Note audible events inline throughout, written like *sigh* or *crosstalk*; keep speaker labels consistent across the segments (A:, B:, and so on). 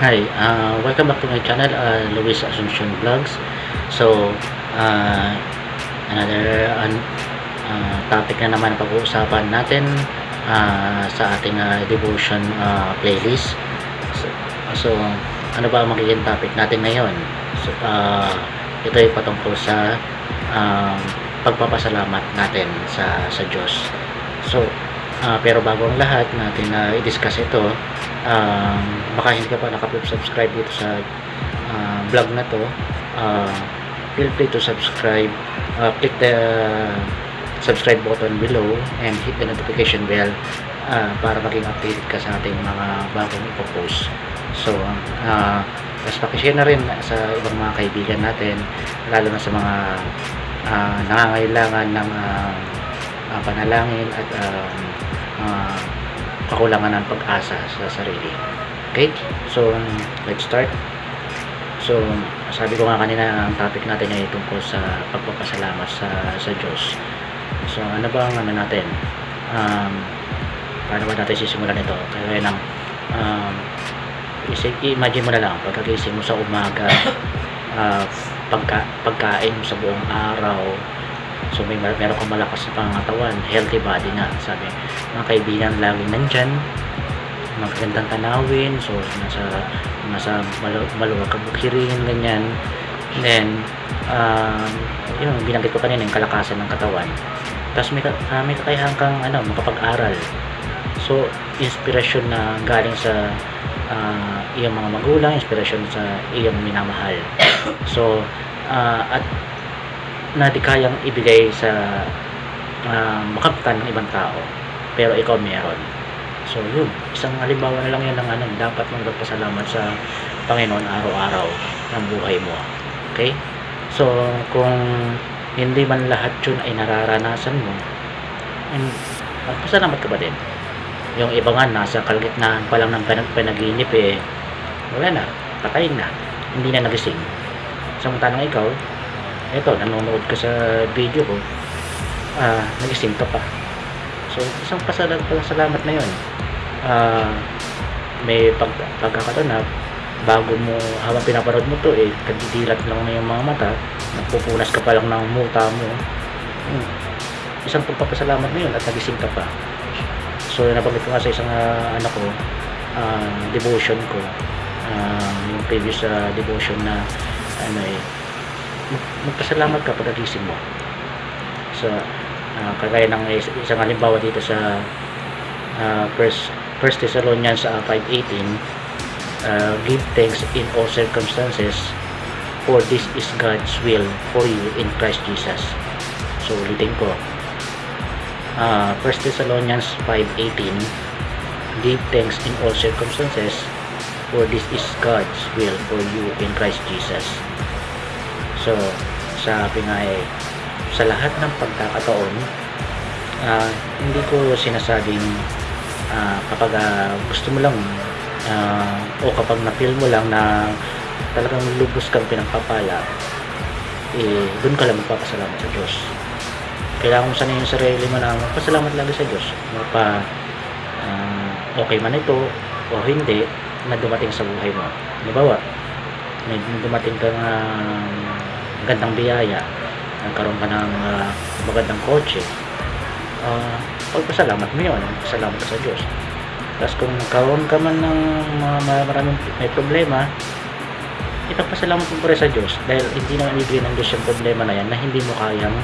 A: Hi, uh, welcome back to my channel, uh, Luis Asuncion Vlogs. So, uh, another an- uh, topic na naman pag-uusapan natin uh, sa ating uh, devotion uh, playlist. So, so, ano ba ang magiging topic natin ngayon? So, uh, ito ay patungkol sa um, pagpapasalamat natin sa sa Diyos. So, uh, pero bago ang lahat natin na i-discuss ito, um, baka hindi ka pa nakapag-subscribe dito sa uh, vlog na to uh, feel free to subscribe uh, click the subscribe button below and hit the notification bell uh, para maging updated ka sa ating mga bagong ipopost. So uh, tapos pakishare na rin sa ibang mga kaibigan natin lalo na sa mga uh, nangangailangan ng uh, uh, panalangin at uh, uh, kakulangan ng pag-asa sa sarili. Okay? So, let's start. So, sabi ko nga kanina, ang topic natin ay tungkol sa pagpapasalamat sa, sa Diyos. So, ano ba ang ano natin? Um, paano ba natin sisimulan ito? Kaya ng um, imagine mo na lang, pagkagising mo sa umaga, uh, *coughs* pagka, pagkain mo sa buong araw, So may meron kang malakas na pangangatawan, healthy body na. Sabi, mga kaibigan laging nandyan, magagandang tanawin, so nasa nasa malu maluwag kang bukirin, ganyan. And then, um, yun, binanggit ko kanina yung kalakasan ng katawan. Tapos may, uh, may kakayahan kang ano, makapag-aral. So, inspiration na galing sa uh, iyong mga magulang, inspiration sa iyong minamahal. So, uh, at na di kayang ibigay sa uh, makamtan ng ibang tao. Pero ikaw meron. So yun. Isang halimbawa na lang yan ng ano, dapat mong magpasalamat sa Panginoon araw-araw ng buhay mo. Okay? So kung hindi man lahat yun ay nararanasan mo magpasalamat ka ba din? Yung iba nga nasa kalagitnaan pa lang ng panaginip eh wala na. Patay na. Hindi na nagising. Samantalang ikaw eto nanonood ka sa video ko. Ah, nagising ka pa. So isang pasalamat, pasalamat na yun. Ah, may pag, pagkakataon bago mo habang pinapanood mo to eh kadidilat lang na yung mga mata. Nagpupunas ka pa lang ng muta mo. Hmm. isang pagpapasalamat na yun at nagising ka pa. So nabanggit ko nga sa isang uh, anak ko uh, devotion ko uh, yung previous uh, devotion na ano eh magpasalamat ka pagkagising mo. So uh, kagaya ng isang halimbawa dito sa uh, first, first Thessalonians uh, 5.18 uh, give thanks in all circumstances for this is God's will for you in Christ Jesus. So ulitin ko. Uh, 1 Thessalonians 5.18 give thanks in all circumstances for this is God's will for you in Christ Jesus So, sabi nga eh, sa lahat ng pagkakataon, uh, hindi ko sinasabing uh, kapag uh, gusto mo lang uh, o kapag na-feel mo lang na talagang lubos kang pinagpapala, eh, doon ka lang magpapasalamat sa Diyos. Kailangan mo sanayin yung sarili mo na magpasalamat lagi sa Diyos. Mapa, uh, okay man ito o hindi na dumating sa buhay mo. Halimbawa, may dumating ka nga uh, magandang biyaya. Nagkaroon ka ng uh, magandang kotse. Uh, pagpasalamat mo yun. Salamat ka sa Diyos. Tapos kung nagkaroon ka man ng uh, maraming may problema ipagpasalamat mo pa rin sa Diyos dahil hindi naman ibigay ng Diyos yung problema na yan na hindi mo kayang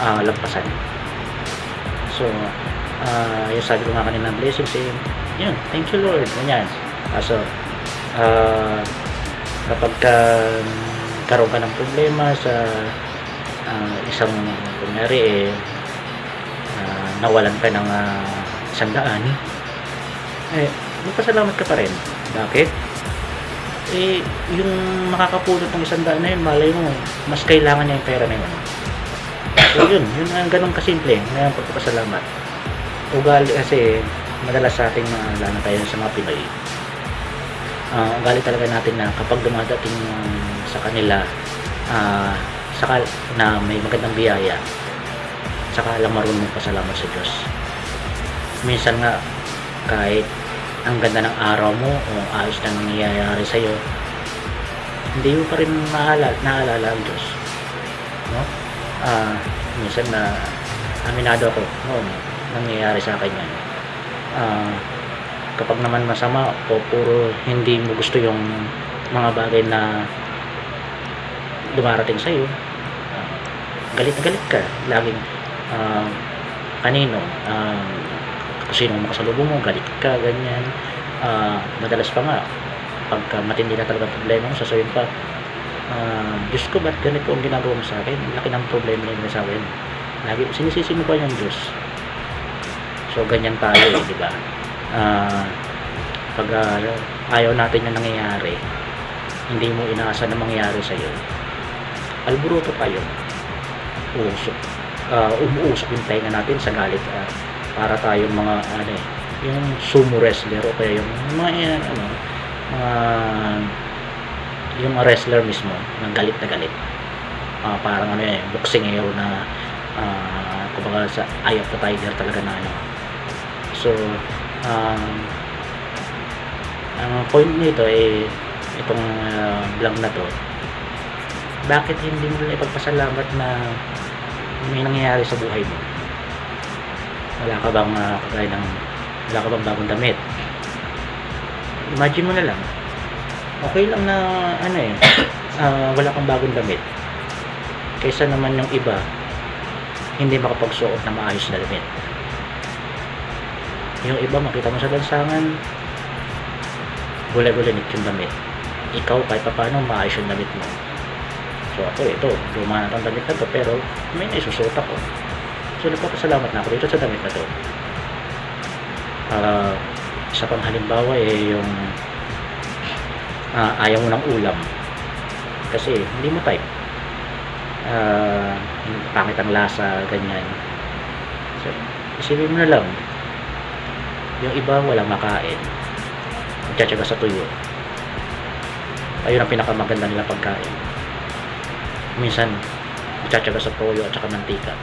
A: uh, lampasan. So uh, yung sabi ko nga kanina blessings eh, yun thank you Lord. Ganyan. Uh, so uh, kapag ka nagkaroon ka ng problema sa uh, isang kunyari eh uh, nawalan ka ng uh, isang daan. Eh magpasalamat ka pa rin. Bakit? eh yung makakapulot ng isang daan na yun malay mo mas kailangan niya yung pera na yun. So yun yun ang ganun kasimple. Ngayon pagpapasalamat. Ugali kasi madalas sa ating mga lalo tayo sa mga Pinoy uh, ugali talaga natin na kapag dumadating uh, sa kanila uh, saka na may magandang biyaya saka lang marunong pasalamat sa Diyos minsan nga kahit ang ganda ng araw mo o ayos na nangyayari sa'yo, hindi mo pa rin naalala, naalala ang Diyos. No? Ah, minsan na aminado ako noon nangyayari sa akin yan. Ah, kapag naman masama o puro hindi mo gusto yung mga bagay na dumarating sa'yo, ah, galit galit ka. Laging ah, kanino, ah, kung sino makasalubong mo, galit ka, ganyan. Ah, madalas pa nga, pagka matindi na talaga problema mo, sasabihin pa, ah, Diyos ko, ba't ganito ang ginagawa mo sa akin? Laki ng problema na sa akin. Lagi, sinisisi mo pa yung Diyos. So, ganyan tayo, eh, di ba? Ah, pag ah, ayaw natin yung nangyayari, hindi mo inaasa na mangyayari sa'yo, alburuto tayo. Usok. ah umuusok yung tenga natin sa galit. ah, para tayong mga, ano eh, yung sumo wrestler o kaya yung mga, eh, ano, mga, yung wrestler mismo, na galit na galit. Ah, parang ano eh, boxing hero na, ah, kumbaga sa Eye of the Tiger talaga na ano. So, um, ang point nito ay itong uh, vlog na to. Bakit hindi mo lang ipagpasalamat na may nangyayari sa buhay mo? Wala ka bang uh, kagaya ng wala ka bang bagong damit? Imagine mo na lang. Okay lang na ano eh *coughs* ah, wala kang bagong damit. Kaysa naman yung iba hindi makapagsuot na maayos na damit yung iba makita mo sa lansangan gulay-gulanit yung damit. Ikaw kahit pa paano maayos yung damit mo. So ako ito luma na itong damit na to pero may naisusot ako. So nagpapasalamat na ako dito sa damit na to. Ah, isa pang eh yung ah, ayaw mo ng ulam. Kasi hindi mo type. Ah, pangit ang lasa ganyan. So isipin mo na lang yung iba walang makain. Nagtsatsaga sa tuyo. Ayun ang pinakamaganda nila pagkain. Minsan nagtsatsaga sa toyo at saka mantika.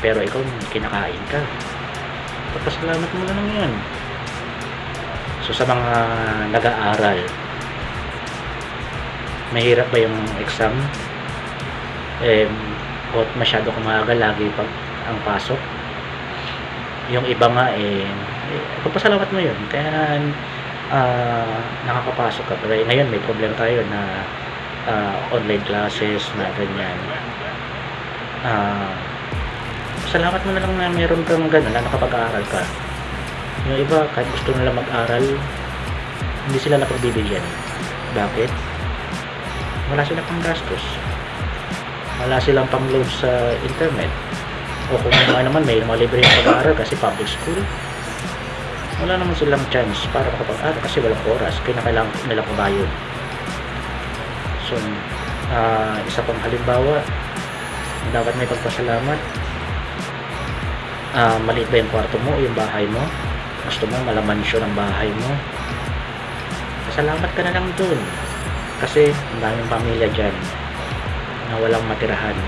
A: Pero ikaw kinakain ka. Pagpasalamat mo na lang yan. So sa mga nag-aaral mahirap ba yung exam? Eh o masyado kang maaga lagi pag ang pasok yung iba nga eh, eh pagpasalamat mo yun. Kaya ah, nakakapasok ka pero ngayon may problema tayo na ah, online classes na ganyan. Ah salamat mo na lang na meron kang gano'n na nakapag-aaral ka. Yung iba kahit gusto nila mag-aral hindi sila napagbibigyan. Bakit? wala silang pang gastos. Wala silang pang load sa internet o kung ano naman may mga libre yung pag-aaral kasi public school. Wala naman silang chance para makapag-aral kasi walang oras. Kaya kailangan nila pabayod so ah, isa pang halimbawa dapat may pagpasalamat. Ah, maliit ba yung kwarto mo yung bahay mo? Gusto mo malaman siya ng bahay mo? Pasalamat ka na lang dun. Kasi ang daming pamilya dyan na walang matirahan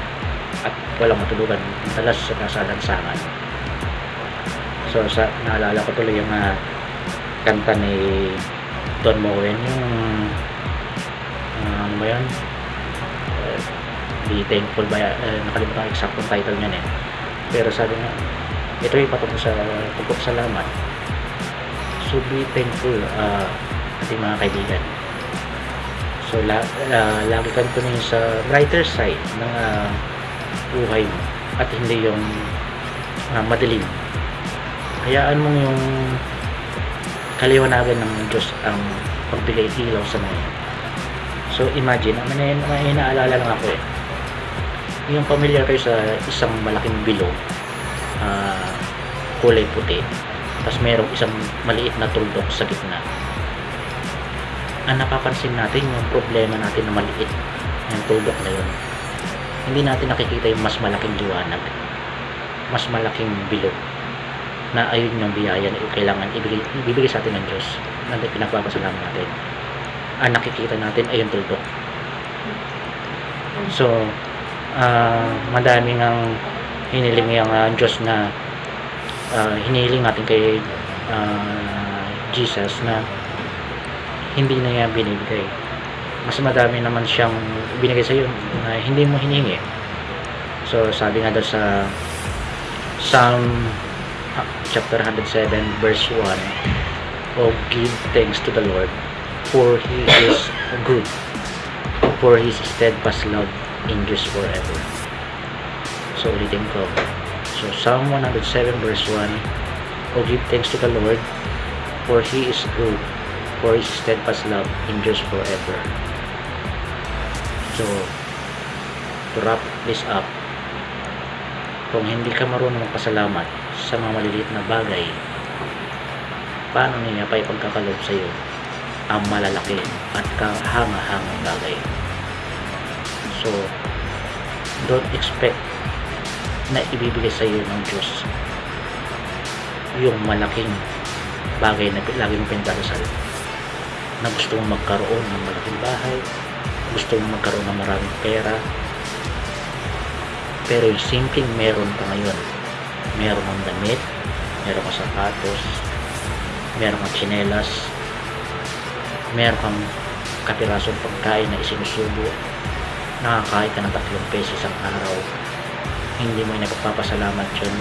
A: at walang matulugan madalas sa kasalansangan so sa naalala ko tuloy yung ah, kanta ni Don Moen yung ah, ano ba yun? Uh, thankful ba? Uh, nakalimutan ang exact title niyan eh. Pero sabi nga ito ay patungkol sa pagpapasalamat. So be thankful uh, ating mga kaibigan. So la, uh, lagi kang tumingin sa brighter side ng uh, buhay at hindi yung uh, madilim. Hayaan mo yung kaliwanagan ng Diyos ang pagbigay ilaw sa mga so imagine may, may naalala lang ako eh. Yung familiar kayo sa isang malaking bilog ah, kulay puti tapos merong isang maliit na tuldok sa gitna. Ang napapansin natin yung problema natin na maliit yung tuldok na yun hindi natin nakikita yung mas malaking liwanag mas malaking bilog na ayun yung biyaya na kailangan ibigay, sa atin ng Diyos na pinagpapasalamat natin ang nakikita natin ay yung tuldok so ah madaming ang hiniling yung ah, Diyos na ah, hinihiling natin kay ah, Jesus na hindi na niya binibigay. Mas madami naman siyang binigay sa iyo na hindi mo hiningi. So, sabi nga daw sa Psalm ah, chapter 107 verse 1 Oh, give thanks to the Lord for He is good for His steadfast love endures forever. So, ulitin ko. So, Psalm 107 verse 1 Oh, give thanks to the Lord for He is good for His steadfast love endures forever. So, to wrap this up, kung hindi ka marunong magpasalamat sa mga maliliit na bagay, paano niya pa ipagkakalob sa iyo ang malalaki at kahanga-hangang bagay? So, don't expect na ibibigay sa iyo ng Diyos yung malaking bagay na lagi mong pinagdadasal na gusto mong magkaroon ng malaking bahay gusto mong magkaroon ng maraming pera pero yung simpleng meron ka ngayon meron kang damit meron kang sapatos meron kang tsinelas meron kang kapirasong pagkain na isinusubo nakakain ka ng tatlong pesos isang araw hindi mo nagpapasalamat yun.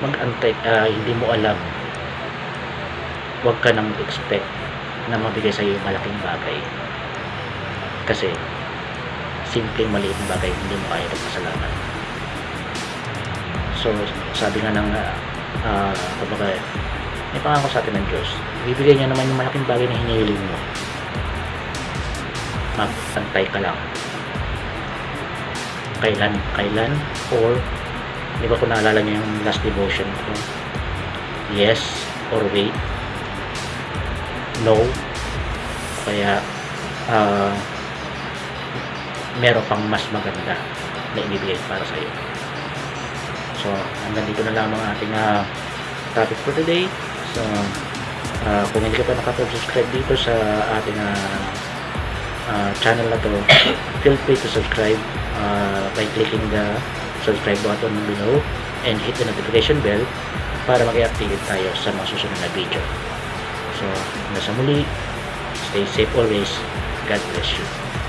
A: Mag-antay ah, hindi mo alam. Huwag ka nang expect na mabigay sa iyo malaking bagay. Kasi simpleng maliit na bagay hindi mo kaya magpasalamat so sabi nga ng uh, kumbaga may pangako sa atin ng Diyos bibigay niya naman yung malaking bagay na hinihiling mo. Magpantay ka lang. Kailan kailan or di ba kung naalala niyo yung last devotion ko? Yes or wait no. Kaya ah meron pang mas maganda na ibibigay para sa iyo so hanggang dito na lang ang ating ah, topic for today. So ah, kung hindi ka pa nakapag-subscribe dito sa ating ah, ah, channel na to *coughs* feel free to subscribe ah, by clicking the subscribe button below and hit the notification bell para mag-update tayo sa mga susunod na video so hanggang sa muli. Stay safe always. God bless you